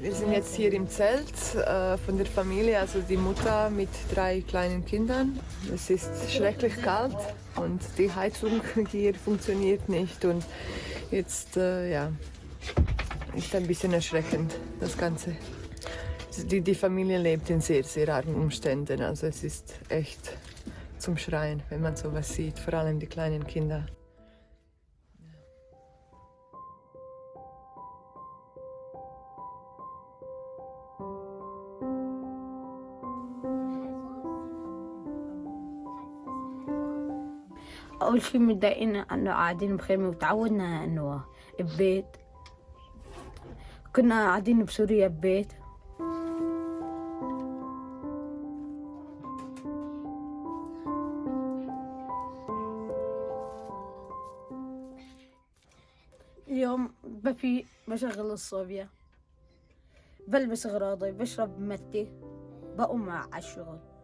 Wir sind jetzt hier im Zelt äh, von der Familie, also die Mutter mit drei kleinen Kindern. Es ist schrecklich kalt und die Heizung hier funktioniert nicht und jetzt äh, ja, ist ein bisschen erschreckend das Ganze. Die, die Familie lebt in sehr, sehr armen Umständen, also es ist echt zum Schreien, wenn man sowas sieht, vor allem die kleinen Kinder. أول شي متضايقين إنه قاعدين بخيمة وتعودنا إنه ببيت. كنا قاعدين بسوريا ببيت. اليوم بفي بشغل الصوبيا. بلبس أغراضي بشرب متي بقوم على الشغل.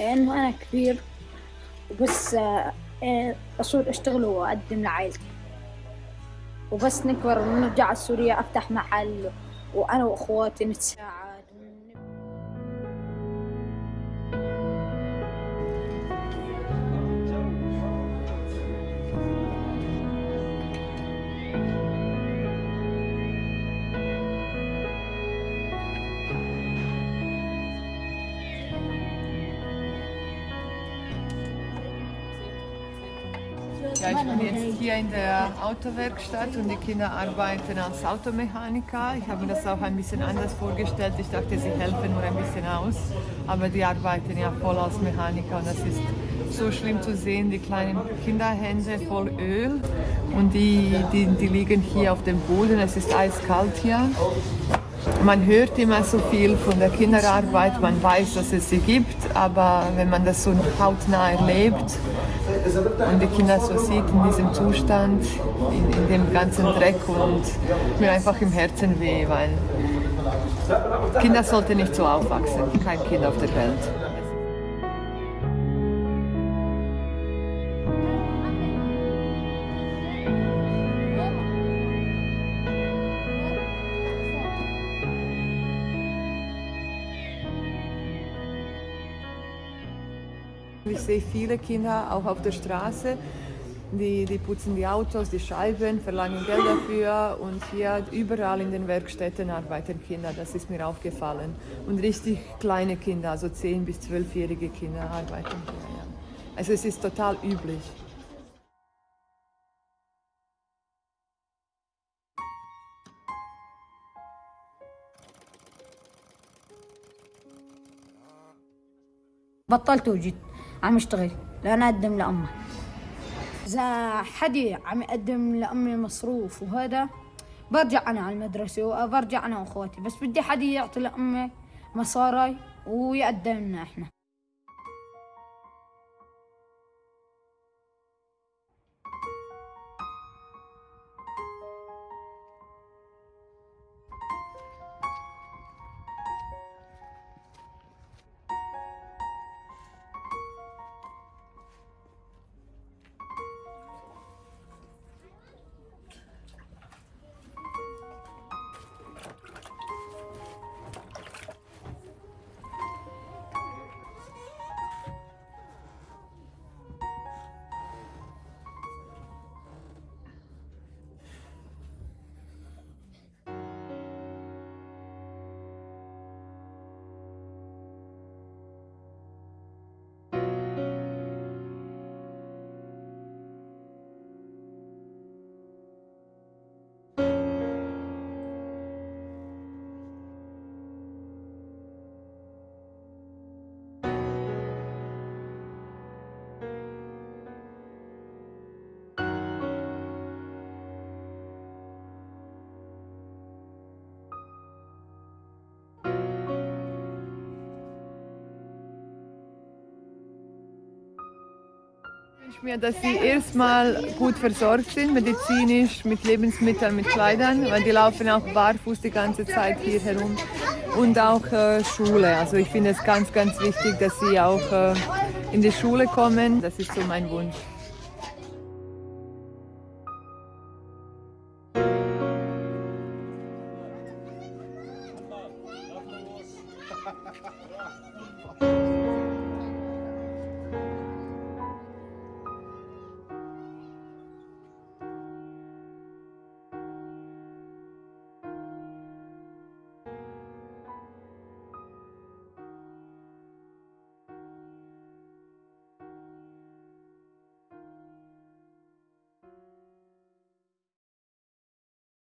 انه أنا كبير وبس أصير أشتغل وأقدم لعائلتي. وبس نكبر ونرجع على سوريا أفتح محل وأنا وأخواتي نتساعد. Ja, ich bin jetzt hier in der Autowerkstatt und die Kinder arbeiten als Automechaniker. Ich habe mir das auch ein bisschen anders vorgestellt. Ich dachte, sie helfen nur ein bisschen aus, aber die arbeiten ja voll als Mechaniker und das ist so schlimm zu sehen, die kleinen Kinderhände voll Öl und die, die, die liegen hier auf dem Boden. Es ist eiskalt hier. Man hört immer so viel von der Kinderarbeit, man weiß, dass es sie gibt, aber wenn man das so hautnah erlebt und die Kinder so sieht in diesem Zustand, in, in dem ganzen Dreck und mir einfach im Herzen weh, weil Kinder sollten nicht so aufwachsen, kein Kind auf der Welt. Ich sehe viele Kinder auch auf der Straße, die, die putzen die Autos, die Scheiben, verlangen Geld dafür und hier überall in den Werkstätten arbeiten Kinder, das ist mir aufgefallen. Und richtig kleine Kinder, also 10- bis 12-jährige Kinder arbeiten hier. Ja. Also es ist total üblich. بطلت وجيت عم اشتغل لأنا أقدم لأمي إذا حدي عم يقدم لأمي مصروف وهذا برجع أنا على المدرسة وبرجع أنا وأخواتي. بس بدي حدي يعطي لأمي مصاري ويقدم لنا إحنا. Wünsche mir, dass sie erstmal gut versorgt sind, medizinisch, mit Lebensmitteln, mit Kleidern, weil die laufen auch barfuß die ganze Zeit hier herum. Und auch äh, Schule. Also ich finde es ganz, ganz wichtig, dass sie auch äh, in die Schule kommen. Das ist so mein Wunsch.